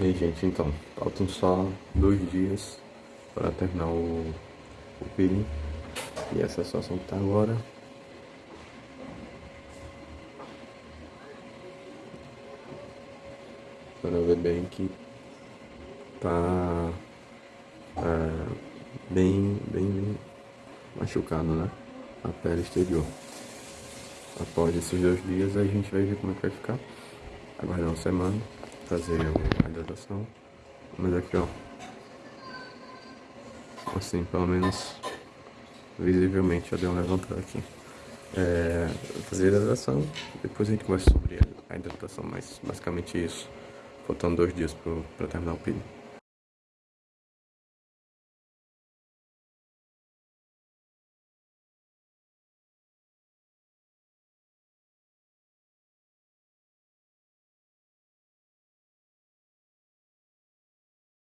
E aí, gente, então, faltam só dois dias para terminar o, o peeling. E essa é a situação que tá agora. Para ver bem que tá é, bem, bem machucado, né? A pele exterior. Após esses dois dias a gente vai ver como é que vai ficar. Aguardar uma semana fazer a hidratação. Mas aqui, ó. Assim, pelo menos visivelmente já deu um levantado aqui. É, fazer a hidratação, depois a gente conversa sobre a hidratação, mas basicamente isso. Faltando dois dias para terminar o período.